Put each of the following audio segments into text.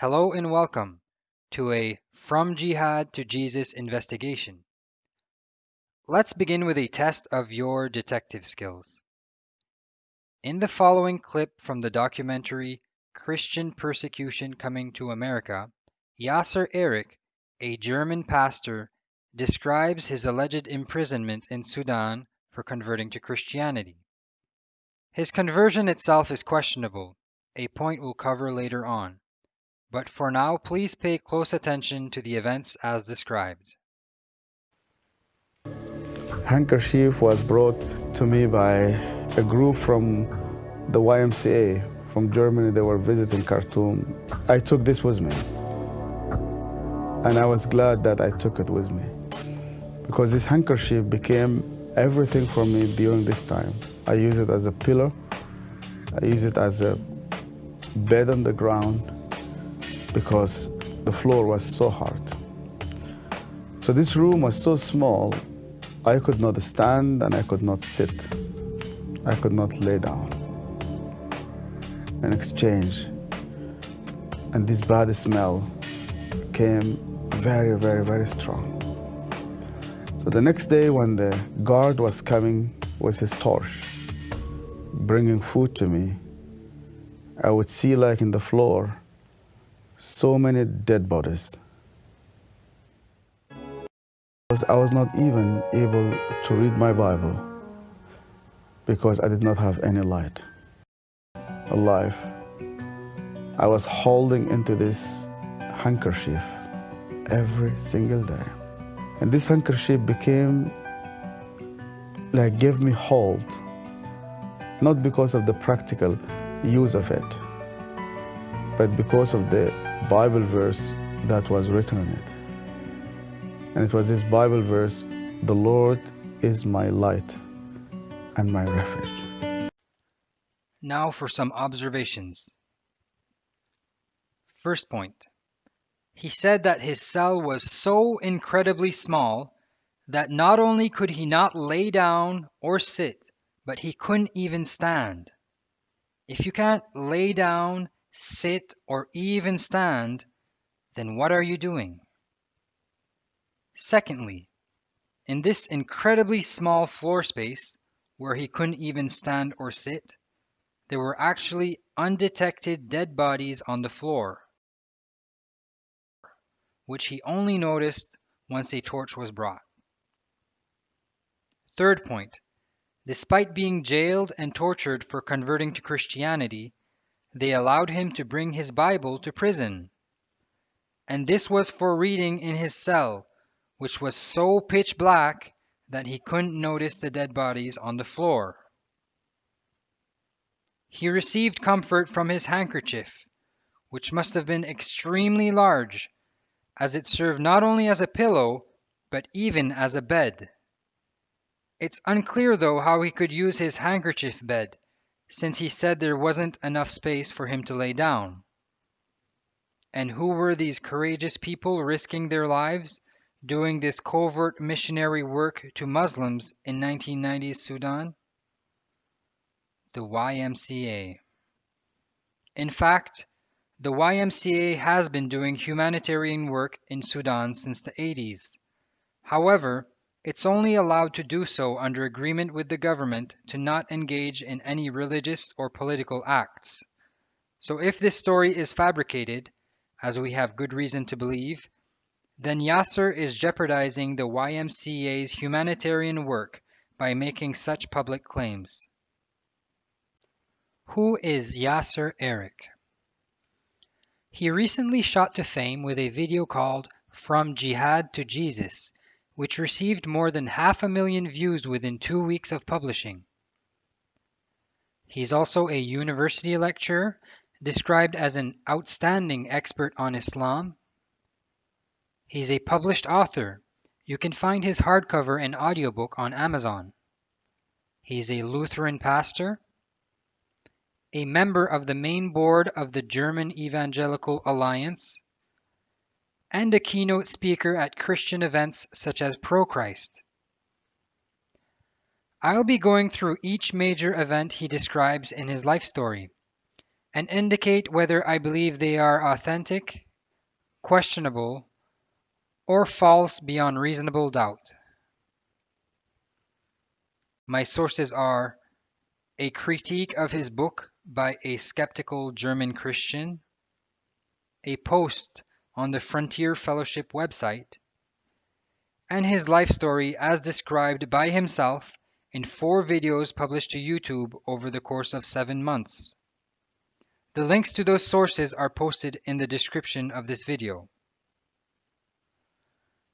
Hello and welcome to a From Jihad to Jesus investigation. Let's begin with a test of your detective skills. In the following clip from the documentary Christian Persecution Coming to America, Yasser Eric, a German pastor, describes his alleged imprisonment in Sudan for converting to Christianity. His conversion itself is questionable, a point we'll cover later on. But for now, please pay close attention to the events as described. Handkerchief was brought to me by a group from the YMCA from Germany. They were visiting Khartoum. I took this with me. And I was glad that I took it with me because this handkerchief became everything for me during this time. I use it as a pillow. I use it as a bed on the ground because the floor was so hard. So this room was so small, I could not stand and I could not sit. I could not lay down and exchange. And this bad smell came very, very, very strong. So the next day when the guard was coming with his torch, bringing food to me, I would see like in the floor, so many dead bodies. I was not even able to read my Bible because I did not have any light. Alive. I was holding into this handkerchief every single day. And this handkerchief became like gave me hold, not because of the practical use of it, but because of the Bible verse that was written on it. And it was this Bible verse, the Lord is my light and my refuge. Now for some observations. First point. He said that his cell was so incredibly small that not only could he not lay down or sit, but he couldn't even stand. If you can't lay down, sit, or even stand, then what are you doing? Secondly, in this incredibly small floor space, where he couldn't even stand or sit, there were actually undetected dead bodies on the floor which he only noticed once a torch was brought. Third point. Despite being jailed and tortured for converting to Christianity, they allowed him to bring his Bible to prison. And this was for reading in his cell, which was so pitch black that he couldn't notice the dead bodies on the floor. He received comfort from his handkerchief, which must have been extremely large as it served not only as a pillow, but even as a bed. It's unclear though how he could use his handkerchief bed, since he said there wasn't enough space for him to lay down. And who were these courageous people risking their lives doing this covert missionary work to Muslims in 1990s Sudan? The YMCA. In fact, the YMCA has been doing humanitarian work in Sudan since the 80s. However, it's only allowed to do so under agreement with the government to not engage in any religious or political acts. So if this story is fabricated, as we have good reason to believe, then Yasser is jeopardizing the YMCA's humanitarian work by making such public claims. Who is Yasser Eric? He recently shot to fame with a video called From Jihad to Jesus, which received more than half a million views within two weeks of publishing. He's also a university lecturer, described as an outstanding expert on Islam. He's a published author. You can find his hardcover and audiobook on Amazon. He's a Lutheran pastor a member of the main board of the German Evangelical Alliance, and a keynote speaker at Christian events such as ProChrist. I'll be going through each major event he describes in his life story. and indicate whether I believe they are authentic, questionable, or false beyond reasonable doubt. My sources are a critique of his book by a skeptical German Christian, a post on the Frontier Fellowship website, and his life story as described by himself in four videos published to YouTube over the course of seven months. The links to those sources are posted in the description of this video.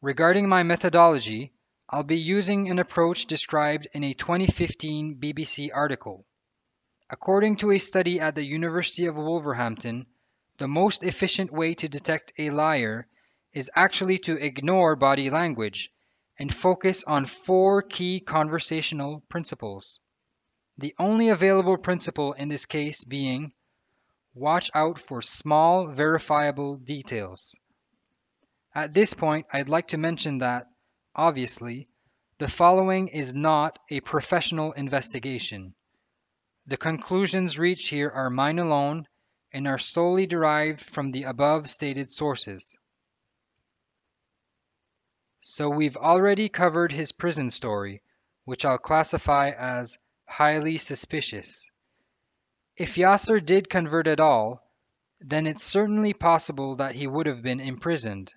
Regarding my methodology, I'll be using an approach described in a 2015 BBC article. According to a study at the University of Wolverhampton, the most efficient way to detect a liar is actually to ignore body language and focus on four key conversational principles. The only available principle in this case being watch out for small verifiable details. At this point, I'd like to mention that, obviously, the following is not a professional investigation. The conclusions reached here are mine alone and are solely derived from the above stated sources. So we've already covered his prison story, which I'll classify as highly suspicious. If Yasser did convert at all, then it's certainly possible that he would have been imprisoned.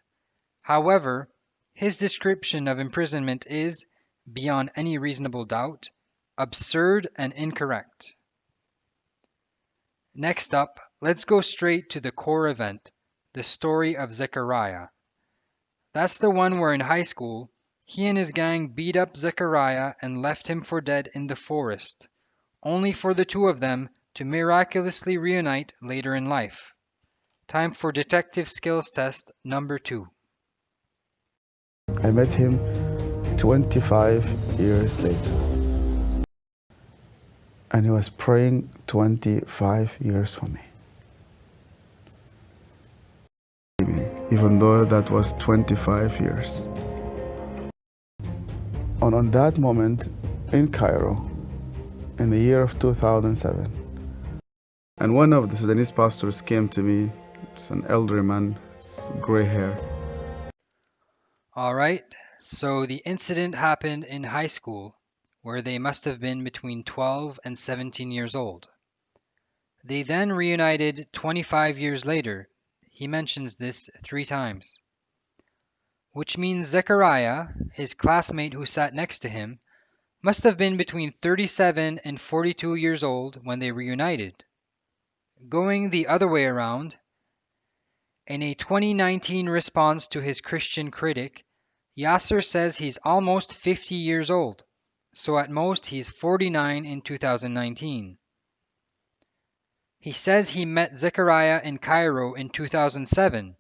However, his description of imprisonment is, beyond any reasonable doubt, absurd and incorrect. Next up, let's go straight to the core event, the story of Zechariah. That's the one where in high school, he and his gang beat up Zechariah and left him for dead in the forest, only for the two of them to miraculously reunite later in life. Time for detective skills test number two. I met him 25 years later. And he was praying 25 years for me. Even though that was 25 years. And on that moment in Cairo, in the year of 2007, and one of the Sudanese pastors came to me, it's an elderly man, gray hair. All right, so the incident happened in high school, where they must have been between 12 and 17 years old. They then reunited 25 years later he mentions this three times. Which means Zechariah, his classmate who sat next to him, must have been between 37 and 42 years old when they reunited. Going the other way around, in a 2019 response to his Christian critic, Yasser says he's almost 50 years old, so at most he's 49 in 2019. He says he met Zechariah in Cairo in 2007,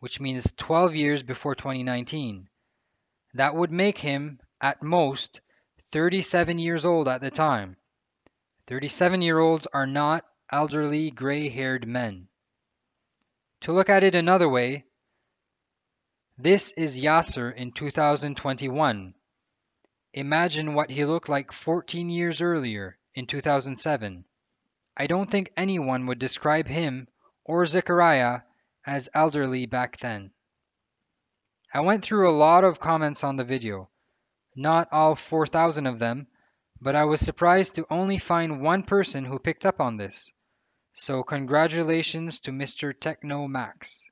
which means 12 years before 2019. That would make him, at most, 37 years old at the time. 37 year olds are not elderly gray haired men. To look at it another way, this is Yasser in 2021. Imagine what he looked like 14 years earlier in 2007. I don't think anyone would describe him or Zechariah as elderly back then. I went through a lot of comments on the video, not all 4,000 of them, but I was surprised to only find one person who picked up on this. So congratulations to Mr. Techno Max.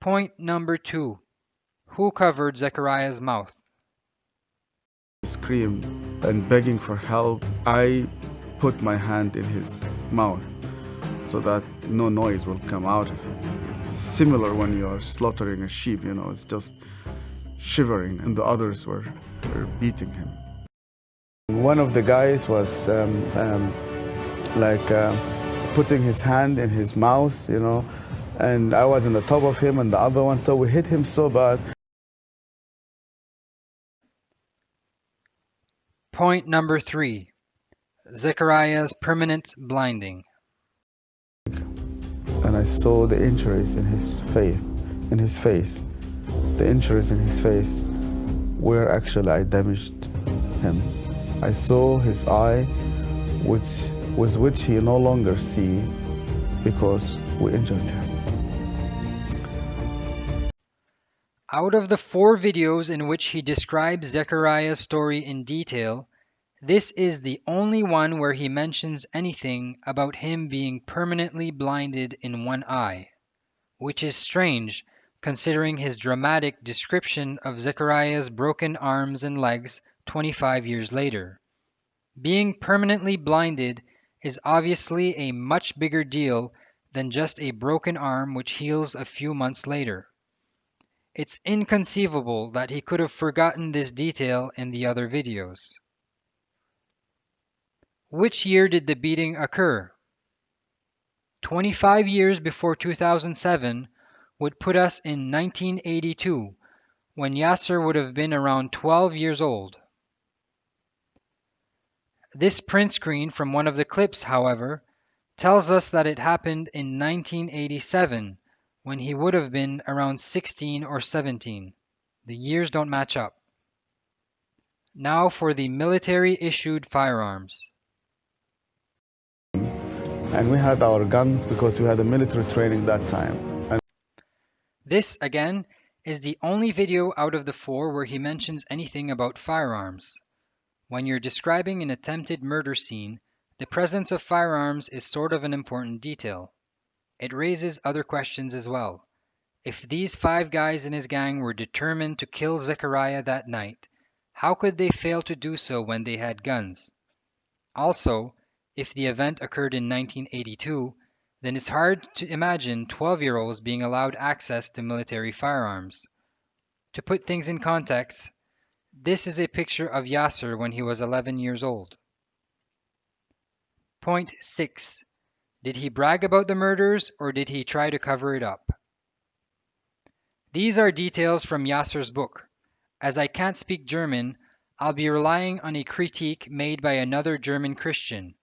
Point number two. Who covered Zechariah's mouth? Scream and begging for help. I put my hand in his mouth so that no noise will come out of it. Similar when you're slaughtering a sheep, you know, it's just shivering, and the others were, were beating him. One of the guys was um, um, like uh, putting his hand in his mouth, you know, and I was on the top of him and the other one, so we hit him so bad. Point number three. Zechariah's permanent blinding. And I saw the injuries in his face, in his face. The injuries in his face where actually I damaged him. I saw his eye, which with which he no longer see because we injured him. Out of the four videos in which he describes Zechariah's story in detail, this is the only one where he mentions anything about him being permanently blinded in one eye, which is strange considering his dramatic description of Zechariah's broken arms and legs 25 years later. Being permanently blinded is obviously a much bigger deal than just a broken arm which heals a few months later. It's inconceivable that he could have forgotten this detail in the other videos. Which year did the beating occur? 25 years before 2007 would put us in 1982, when Yasser would have been around 12 years old. This print screen from one of the clips, however, tells us that it happened in 1987, when he would have been around 16 or 17. The years don't match up. Now for the military issued firearms. And we had our guns because we had a military training that time. This, again, is the only video out of the four where he mentions anything about firearms. When you're describing an attempted murder scene, the presence of firearms is sort of an important detail. It raises other questions as well. If these five guys in his gang were determined to kill Zechariah that night, how could they fail to do so when they had guns? Also, if the event occurred in 1982, then it's hard to imagine 12 year olds being allowed access to military firearms. To put things in context, this is a picture of Yasser when he was 11 years old. Point 6. Did he brag about the murders or did he try to cover it up? These are details from Yasser's book. As I can't speak German, I'll be relying on a critique made by another German Christian.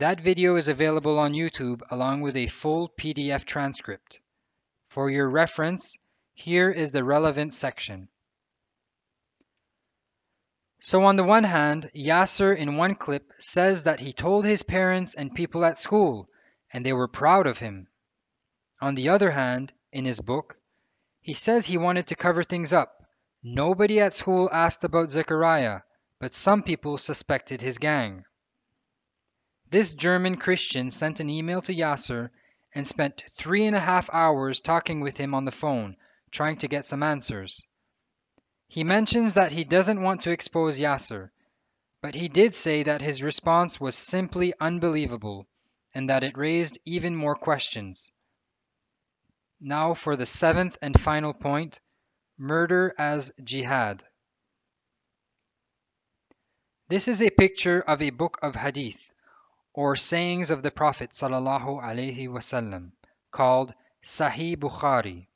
That video is available on YouTube along with a full PDF transcript. For your reference, here is the relevant section. So on the one hand, Yasser in one clip says that he told his parents and people at school and they were proud of him. On the other hand, in his book, he says he wanted to cover things up. Nobody at school asked about Zechariah, but some people suspected his gang. This German Christian sent an email to Yasser and spent three and a half hours talking with him on the phone, trying to get some answers. He mentions that he doesn't want to expose Yasser, but he did say that his response was simply unbelievable and that it raised even more questions. Now for the seventh and final point murder as jihad. This is a picture of a book of hadith or sayings of the Prophet ﷺ, called Sahih Bukhari.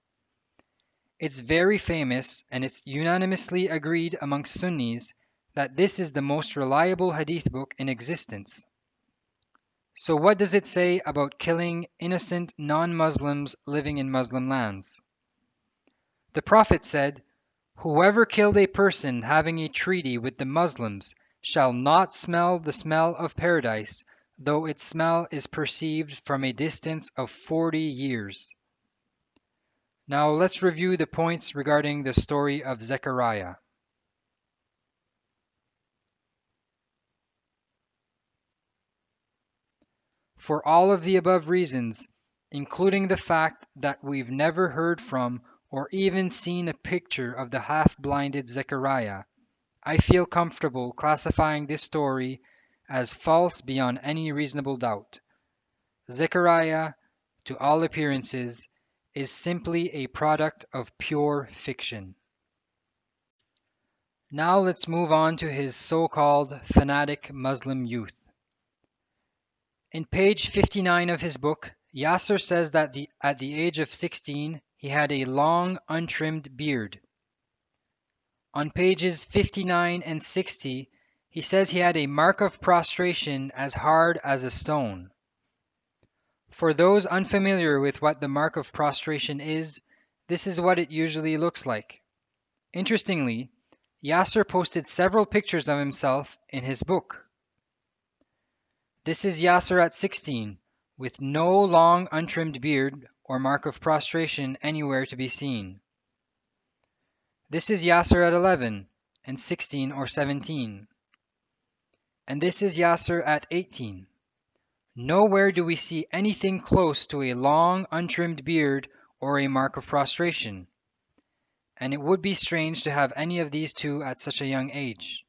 It's very famous and it's unanimously agreed amongst Sunnis that this is the most reliable hadith book in existence. So what does it say about killing innocent non-Muslims living in Muslim lands? The Prophet said, Whoever killed a person having a treaty with the Muslims shall not smell the smell of paradise though its smell is perceived from a distance of 40 years. Now let's review the points regarding the story of Zechariah. For all of the above reasons, including the fact that we've never heard from or even seen a picture of the half-blinded Zechariah, I feel comfortable classifying this story as false beyond any reasonable doubt. Zechariah, to all appearances, is simply a product of pure fiction. Now let's move on to his so-called fanatic Muslim youth. In page 59 of his book, Yasser says that the, at the age of 16, he had a long, untrimmed beard. On pages 59 and 60, he says he had a mark of prostration as hard as a stone. For those unfamiliar with what the mark of prostration is, this is what it usually looks like. Interestingly, Yasser posted several pictures of himself in his book. This is Yasser at 16, with no long untrimmed beard or mark of prostration anywhere to be seen. This is Yasser at 11 and 16 or 17. And this is Yasser at 18. Nowhere do we see anything close to a long untrimmed beard or a mark of prostration. And it would be strange to have any of these two at such a young age.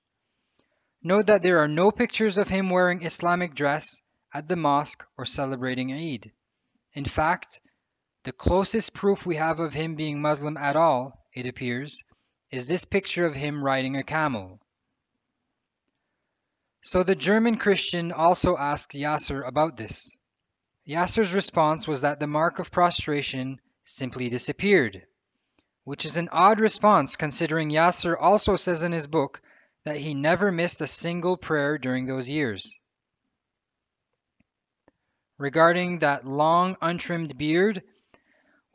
Note that there are no pictures of him wearing Islamic dress at the mosque or celebrating Eid. In fact, the closest proof we have of him being Muslim at all, it appears, is this picture of him riding a camel. So the German Christian also asked Yasser about this. Yasser's response was that the mark of prostration simply disappeared, which is an odd response considering Yasser also says in his book that he never missed a single prayer during those years. Regarding that long untrimmed beard,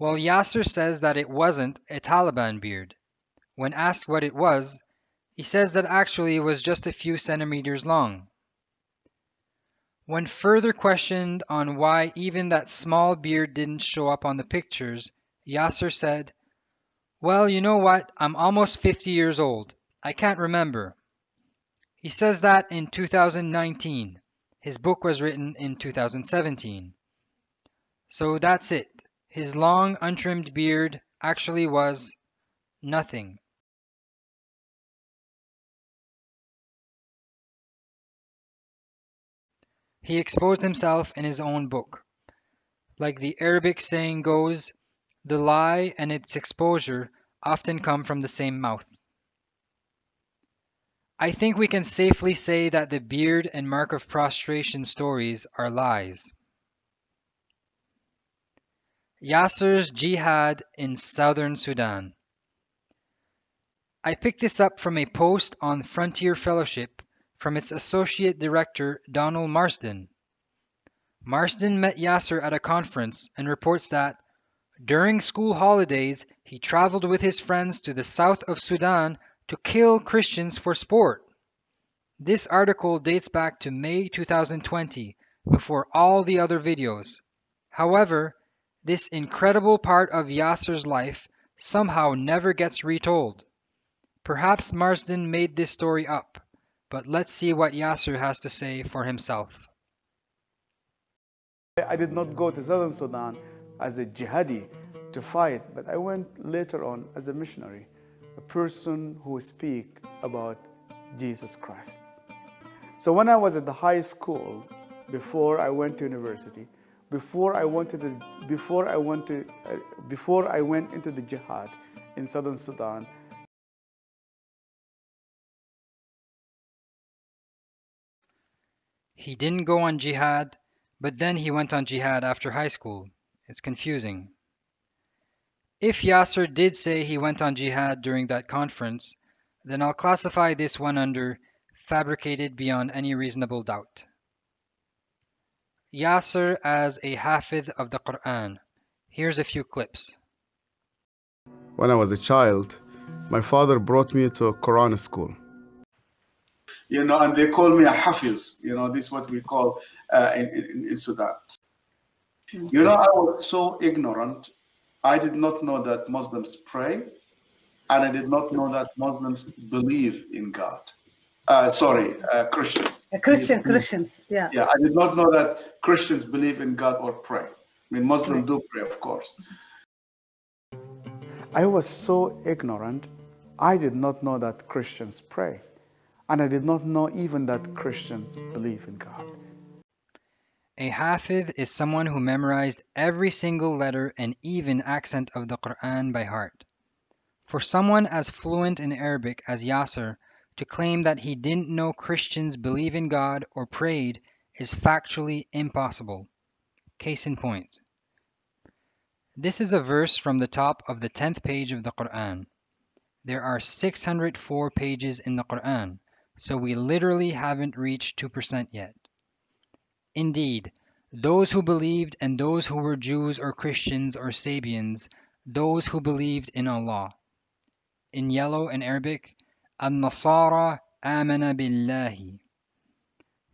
well, Yasser says that it wasn't a Taliban beard. When asked what it was, he says that actually it was just a few centimeters long. When further questioned on why even that small beard didn't show up on the pictures, Yasser said, Well, you know what? I'm almost 50 years old. I can't remember. He says that in 2019. His book was written in 2017. So that's it. His long, untrimmed beard actually was nothing. He exposed himself in his own book. Like the Arabic saying goes, the lie and its exposure often come from the same mouth. I think we can safely say that the beard and mark of prostration stories are lies. Yasser's Jihad in Southern Sudan. I picked this up from a post on Frontier Fellowship from its associate director Donald Marsden. Marsden met Yasser at a conference and reports that during school holidays he traveled with his friends to the south of Sudan to kill Christians for sport. This article dates back to May 2020, before all the other videos. However, this incredible part of Yasser's life somehow never gets retold. Perhaps Marsden made this story up, but let's see what Yasser has to say for himself. I did not go to southern Sudan as a jihadi to fight, but I went later on as a missionary a person who speak about Jesus Christ. So when I was at the high school, before I went to university, before I went to before I went to, uh, before I went into the jihad in southern Sudan, He didn't go on jihad, but then he went on jihad after high school. It's confusing. If Yasser did say he went on jihad during that conference, then I'll classify this one under fabricated beyond any reasonable doubt. Yasser as a Hafidh of the Quran. Here's a few clips. when I was a child, my father brought me to a Quran school. You know, and they call me a hafiz. You know, this is what we call uh, in, in, in Sudan. You know, I was so ignorant. I did not know that Muslims pray, and I did not know that Muslims believe in God. Uh, sorry, uh, Christians. Christian, Christians, yeah. Yeah, I did not know that Christians believe in God or pray. I mean, Muslims do pray, of course. I was so ignorant, I did not know that Christians pray. And I did not know even that Christians believe in God. A Hafidh is someone who memorized every single letter and even accent of the Quran by heart. For someone as fluent in Arabic as Yasser to claim that he didn't know Christians believe in God or prayed is factually impossible. Case in point. This is a verse from the top of the 10th page of the Quran. There are 604 pages in the Quran, so we literally haven't reached 2% yet. Indeed, those who believed and those who were Jews or Christians or Sabians, those who believed in Allah. In yellow in Arabic, An-Nasara amana billahi.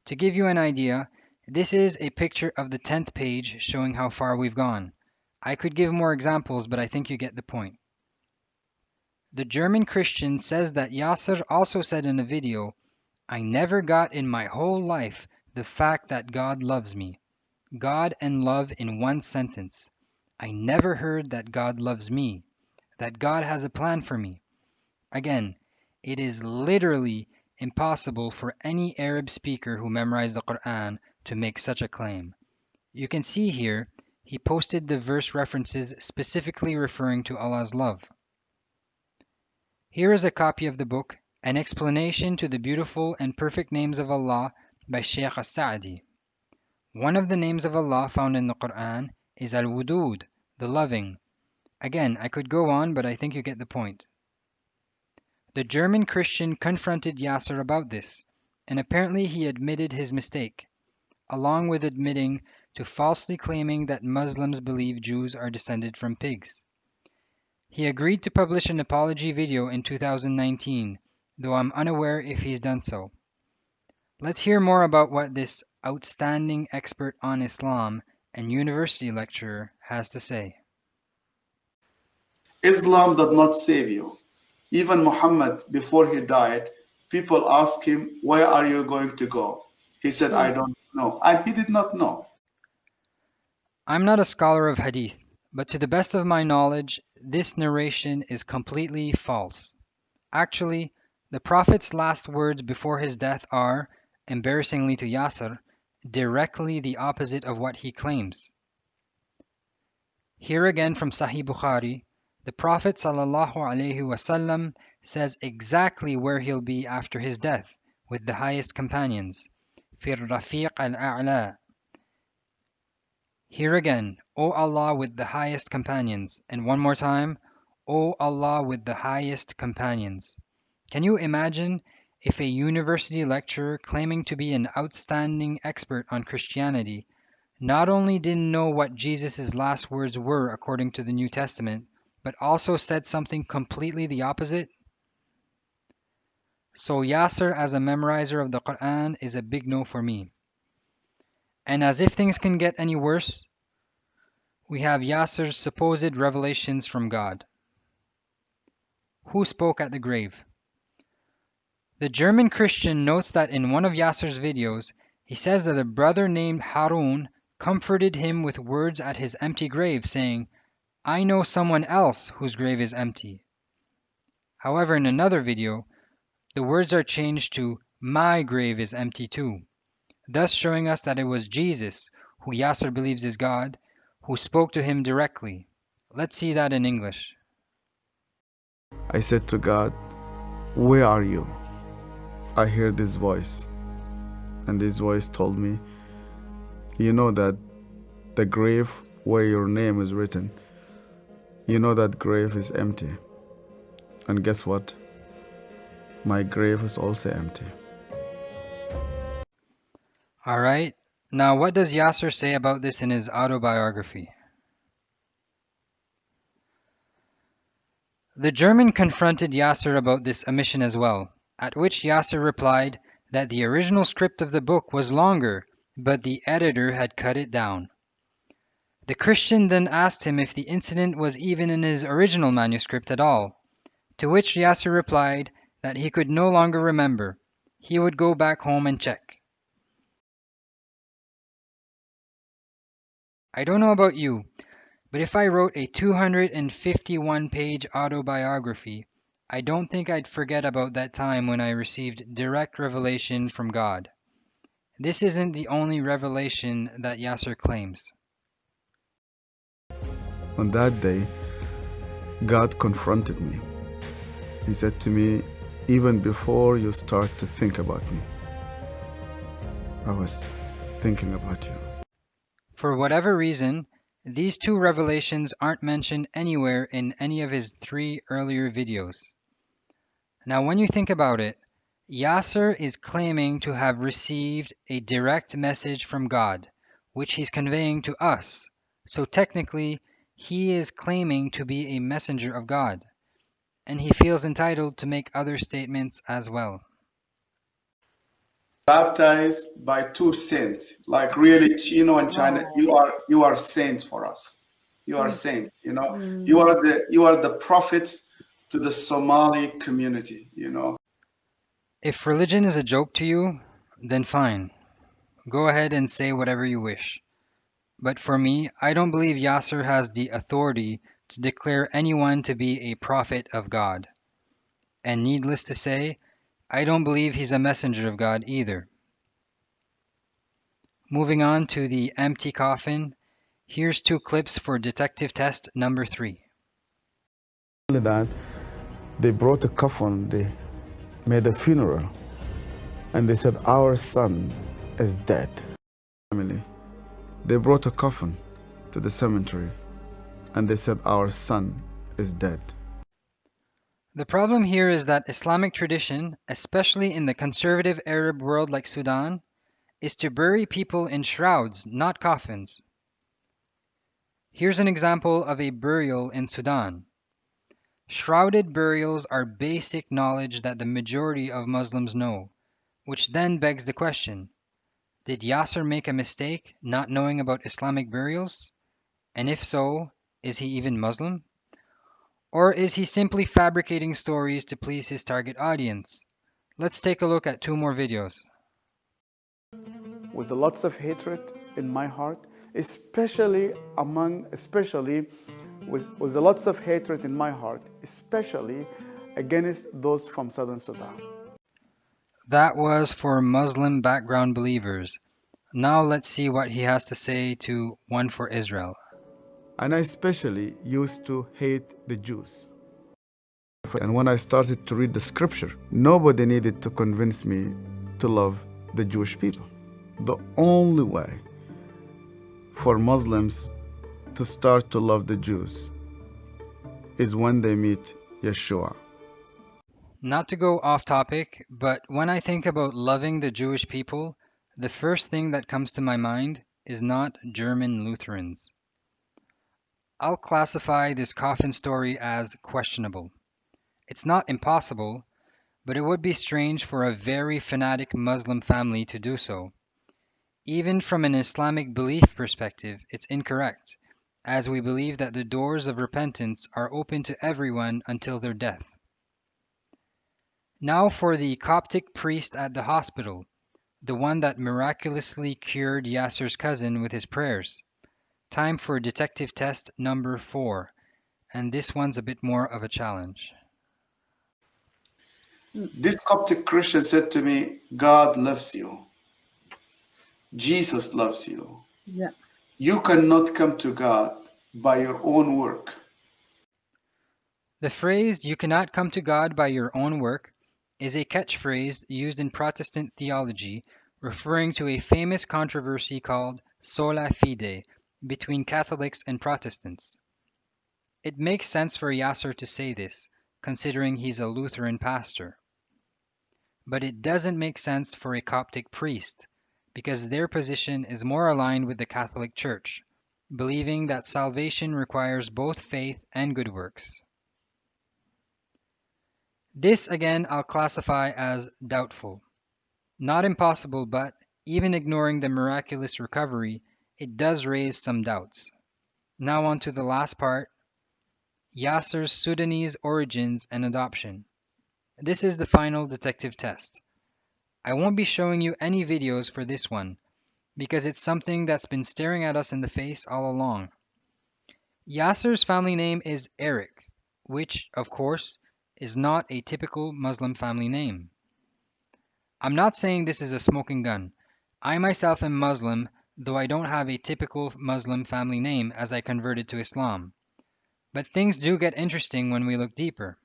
To give you an idea, This is a picture of the 10th page showing how far we've gone. I could give more examples, but I think you get the point. The German Christian says that Yasser also said in a video, I never got in my whole life the fact that God loves me. God and love in one sentence. I never heard that God loves me, that God has a plan for me. Again, it is literally impossible for any Arab speaker who memorized the Quran to make such a claim. You can see here, he posted the verse references specifically referring to Allah's love. Here is a copy of the book, An Explanation to the Beautiful and Perfect Names of Allah by Shaykh As-Sa'di. One of the names of Allah found in the Quran is Al-Wudud, the loving. Again, I could go on, but I think you get the point. The German Christian confronted Yasser about this, and apparently he admitted his mistake, along with admitting to falsely claiming that Muslims believe Jews are descended from pigs. He agreed to publish an apology video in 2019, though I'm unaware if he's done so. Let's hear more about what this outstanding expert on Islam and university lecturer has to say. Islam does not save you. Even Muhammad, before he died, people asked him, Where are you going to go? He said, I don't know. And he did not know. I'm not a scholar of hadith, but to the best of my knowledge, this narration is completely false. Actually, the Prophet's last words before his death are, embarrassingly to Yasser, directly the opposite of what he claims. Here again from Sahih Bukhari, the Prophet ﷺ says exactly where he'll be after his death with the highest companions. فِي الرَّفِيقِ الْأَعْلَى Here again, O Allah with the highest companions. And one more time, O Allah with the highest companions. Can you imagine if a university lecturer claiming to be an outstanding expert on Christianity not only didn't know what Jesus' last words were according to the New Testament, but also said something completely the opposite? So Yasser as a memorizer of the Quran is a big no for me. And as if things can get any worse, we have Yasser's supposed revelations from God. Who spoke at the grave? The German Christian notes that in one of Yasser's videos, he says that a brother named Harun comforted him with words at his empty grave, saying, I know someone else whose grave is empty. However, in another video, the words are changed to My grave is empty too, thus showing us that it was Jesus, who Yasser believes is God, who spoke to him directly. Let's see that in English. I said to God, Where are you? I heard this voice, and this voice told me, You know that the grave where your name is written you know that grave is empty. And guess what? My grave is also empty. All right. Now, what does Yasser say about this in his autobiography? The German confronted Yasser about this omission as well, at which Yasser replied that the original script of the book was longer, but the editor had cut it down. The Christian then asked him if the incident was even in his original manuscript at all, to which Yasser replied that he could no longer remember. He would go back home and check. I don't know about you, but if I wrote a 251 page autobiography, I don't think I'd forget about that time when I received direct revelation from God. This isn't the only revelation that Yasser claims. On that day, God confronted me. He said to me, Even before you start to think about me, I was thinking about you. For whatever reason, these two revelations aren't mentioned anywhere in any of his three earlier videos. Now, when you think about it, Yasser is claiming to have received a direct message from God, which he's conveying to us. So technically, he is claiming to be a messenger of God, and he feels entitled to make other statements as well. Baptized by two saints. Like really, you know, in China, Oh. you are you are saints for us. You are saints. You know, Mm. you are the you are the prophets to the Somali community. You know. If religion is a joke to you, then fine. Go ahead and say whatever you wish. But for me, I don't believe Yasser has the authority to declare anyone to be a prophet of God. And needless to say, I don't believe he's a messenger of God either. Moving on to the empty coffin, here's two clips for detective test number three. only that, they brought a coffin, they made a funeral, and they said, Our son is dead. Family. They brought a coffin to the cemetery, and they said, Our son is dead. The problem here is that Islamic tradition, especially in the conservative Arab world like Sudan, is to bury people in shrouds, not coffins. Here's an example of a burial in Sudan. Shrouded burials are basic knowledge that the majority of Muslims know, which then begs the question Did Yasser make a mistake not knowing about Islamic burials? And if so, is he even Muslim? Or is he simply fabricating stories to please his target audience? Let's take a look at two more videos. With lots of hatred in my heart, especially among, especially with, with lots of hatred in my heart, especially against those from Southern Sudan. That was for Muslim background believers. Now let's see what he has to say to One for Israel. And I especially used to hate the Jews. And when I started to read the scripture, nobody needed to convince me to love the Jewish people. The only way for Muslims to start to love the Jews is when they meet Yeshua. Not to go off topic, but when I think about loving the Jewish people, the first thing that comes to my mind is not German Lutherans. I'll classify this coffin story as questionable. It's not impossible, but it would be strange for a very fanatic Muslim family to do so. Even from an Islamic belief perspective, it's incorrect, as we believe that the doors of repentance are open to everyone until their death. Now for the Coptic priest at the hospital, the one that miraculously cured Yasser's cousin with his prayers. Time for detective test number four, and this one's a bit more of a challenge. This Coptic Christian said to me, God loves you. Jesus loves you. Yeah. You cannot come to God by your own work. The phrase, you cannot come to God by your own work, is a catchphrase used in Protestant theology referring to a famous controversy called sola fide between Catholics and Protestants. It makes sense for Yasser to say this, considering he's a Lutheran pastor. But it doesn't make sense for a Coptic priest, because their position is more aligned with the Catholic Church, believing that salvation requires both faith and good works. This again I'll classify as doubtful. Not impossible, but even ignoring the miraculous recovery, it does raise some doubts. Now on to the last part, Yasser's Sudanese origins and adoption. This is the final detective test. I won't be showing you any videos for this one, because it's something that's been staring at us in the face all along. Yasser's family name is Eric, which, of course, is not a typical Muslim family name. I'm not saying this is a smoking gun. I myself am Muslim, though I don't have a typical Muslim family name as I converted to Islam. But things do get interesting when we look deeper.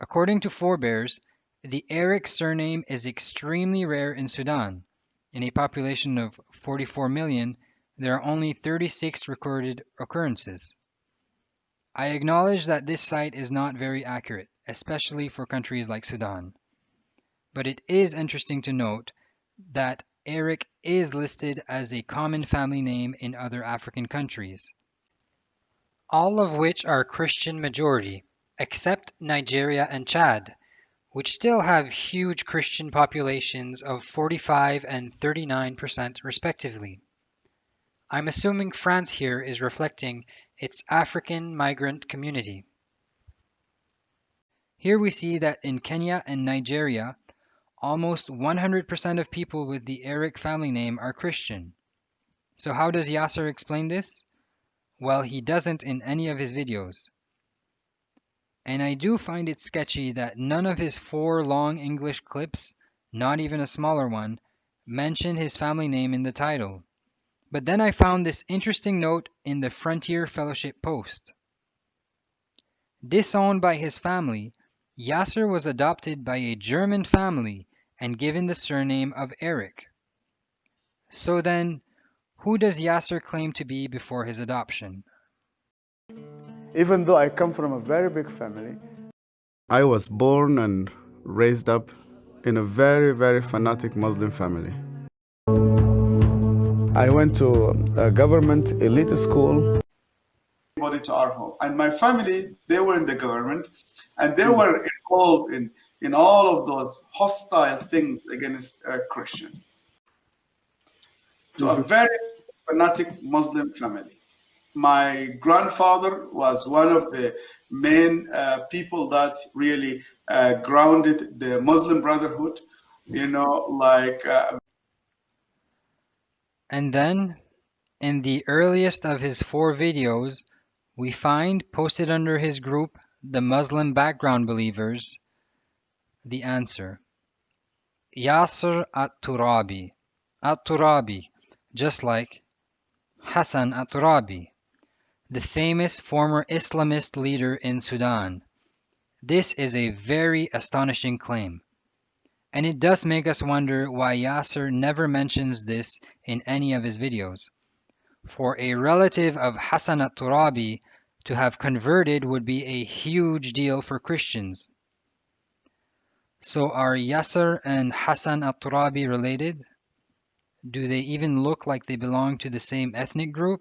According to forebears, the Eric surname is extremely rare in Sudan. In a population of 44 million, there are only 36 recorded occurrences. I acknowledge that this site is not very accurate, especially for countries like Sudan. But it is interesting to note that Eric is listed as a common family name in other African countries, all of which are Christian majority, except Nigeria and Chad, which still have huge Christian populations of 45 and 39% respectively. I'm assuming France here is reflecting its African migrant community. Here we see that in Kenya and Nigeria, almost 100% of people with the Eric family name are Christian. So how does Yasser explain this? Well, he doesn't in any of his videos. And I do find it sketchy that none of his four long English clips, not even a smaller one, mention his family name in the title. But then I found this interesting note in the Frontier Fellowship post. Disowned by his family, Yasser was adopted by a German family and given the surname of Eric. So then, who does Yasser claim to be before his adoption? Even though I come from a very big family, I was born and raised up in a very, very fanatic Muslim family. I went to a government elite school. Body to our home, and my family they were in the government, and they were involved in in all of those hostile things against uh, Christians. To a very fanatic Muslim family. My grandfather was one of the main uh, people that really uh, grounded the Muslim Brotherhood. You know, like uh, And then, in the earliest of his four videos, we find posted under his group, the Muslim Background Believers, the answer. Yasser at-Turabi. At-Turabi, just like Hassan at-Turabi, the famous former Islamist leader in Sudan. This is a very astonishing claim. And it does make us wonder why Yasser never mentions this in any of his videos. For a relative of Hassan at-Turabi to have converted would be a huge deal for Christians. So are Yasser and Hassan at-Turabi related? Do they even look like they belong to the same ethnic group?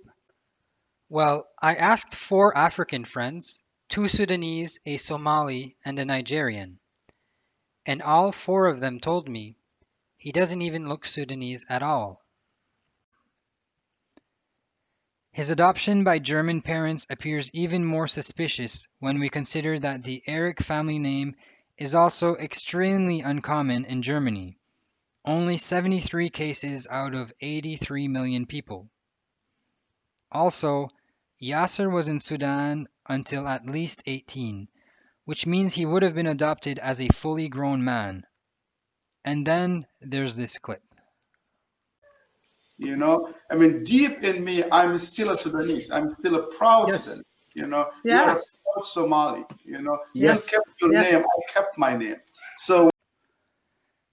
Well, I asked four African friends, two Sudanese, a Somali, and a Nigerian and all four of them told me he doesn't even look Sudanese at all. His adoption by German parents appears even more suspicious when we consider that the Eric family name is also extremely uncommon in Germany, only 73 cases out of 83 million people. Also, Yasser was in Sudan until at least 18, which means he would have been adopted as a fully grown man. And then there's this clip. You know, I mean, deep in me, I'm still a Sudanese. I'm still a proud Yes. Sudanese. You know, Yes. You're a proud Somali. You know, Yes. you kept your Yes. name. I kept my name. So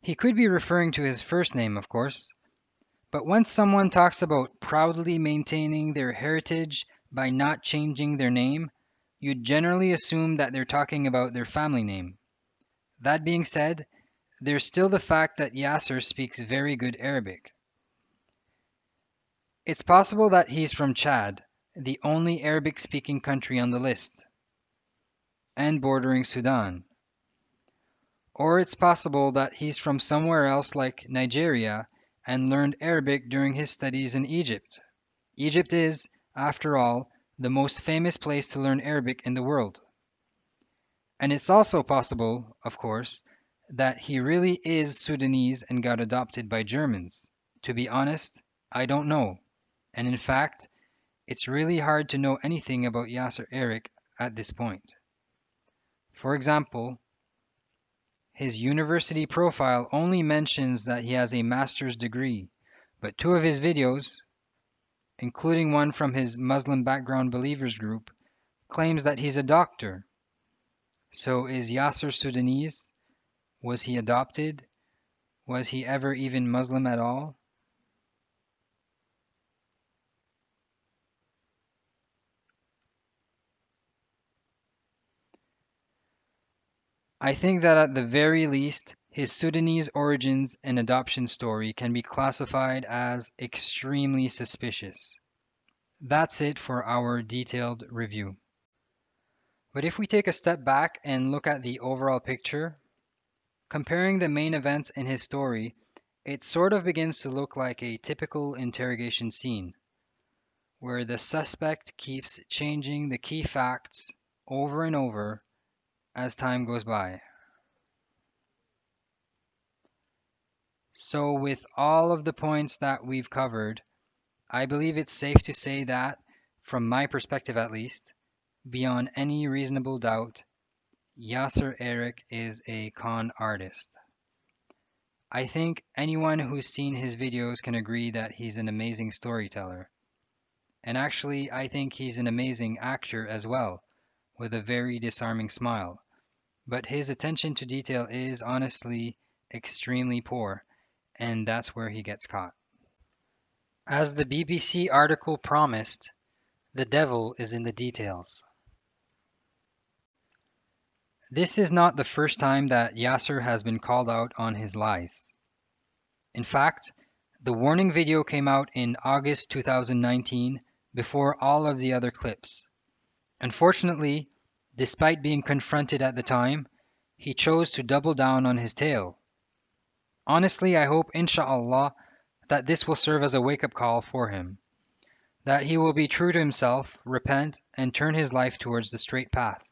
He could be referring to his first name, of course. But once someone talks about proudly maintaining their heritage by not changing their name, you generally assume that they're talking about their family name. That being said, there's still the fact that Yasser speaks very good Arabic. It's possible that he's from Chad, the only Arabic speaking country on the list, and bordering Sudan. Or it's possible that he's from somewhere else like Nigeria and learned Arabic during his studies in Egypt. Egypt is, after all, the most famous place to learn Arabic in the world. And it's also possible, of course, that he really is Sudanese and got adopted by Germans. To be honest, I don't know. And in fact, it's really hard to know anything about Yasser Eric at this point. For example, his university profile only mentions that he has a master's degree, but two of his videos, including one from his Muslim background believers group, claims that he's a doctor. So is Yasser Sudanese? Was he adopted? Was he ever even Muslim at all? I think that at the very least, his Sudanese origins and adoption story can be classified as extremely suspicious. That's it for our detailed review. But if we take a step back and look at the overall picture, comparing the main events in his story, it sort of begins to look like a typical interrogation scene, where the suspect keeps changing the key facts over and over as time goes by. So, with all of the points that we've covered, I believe it's safe to say that, from my perspective at least, beyond any reasonable doubt, Yasser Eric is a con artist. I think anyone who's seen his videos can agree that he's an amazing storyteller. And actually, I think he's an amazing actor as well, with a very disarming smile. But his attention to detail is honestly extremely poor, and that's where he gets caught. As the BBC article promised, the devil is in the details. This is not the first time that Yasser has been called out on his lies. In fact, the warning video came out in August 2019 before all of the other clips. Unfortunately, despite being confronted at the time, he chose to double down on his tale. Honestly, I hope, inshallah, that this will serve as a wake up call for him. That he will be true to himself, repent, and turn his life towards the straight path.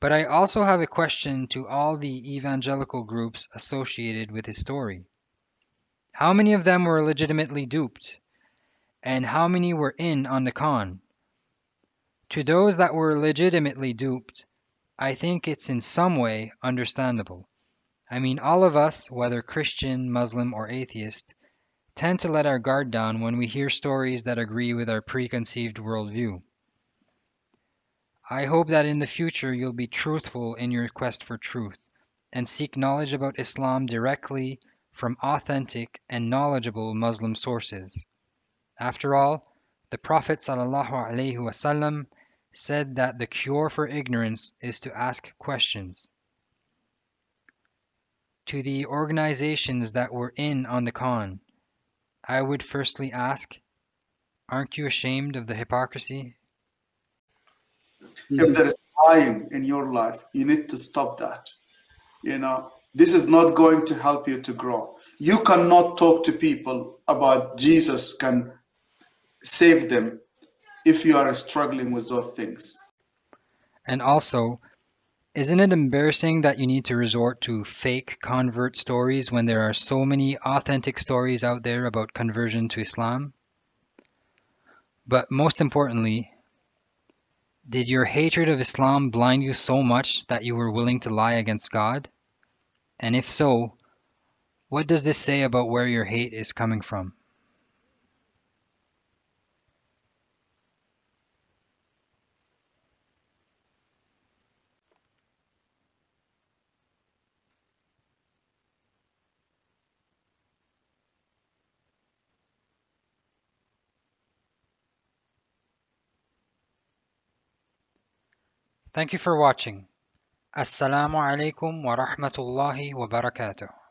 But I also have a question to all the evangelical groups associated with his story. How many of them were legitimately duped? And how many were in on the con? To those that were legitimately duped, I think it's in some way understandable. I mean, all of us, whether Christian, Muslim, or atheist, tend to let our guard down when we hear stories that agree with our preconceived worldview. I hope that in the future you'll be truthful in your quest for truth and seek knowledge about Islam directly from authentic and knowledgeable Muslim sources. After all, the Prophet ﷺ said that the cure for ignorance is to ask questions to the organizations that were in on the con, I would firstly ask, aren't you ashamed of the hypocrisy? If there is lying in your life, you need to stop that. You know, this is not going to help you to grow. You cannot talk to people about Jesus can save them if you are struggling with those things. And also, isn't it embarrassing that you need to resort to fake convert stories when there are so many authentic stories out there about conversion to Islam? But most importantly, did your hatred of Islam blind you so much that you were willing to lie against God? And if so, what does this say about where your hate is coming from? Thank you for watching. Assalamu alaikum wa rahmatullahi wa barakatuh.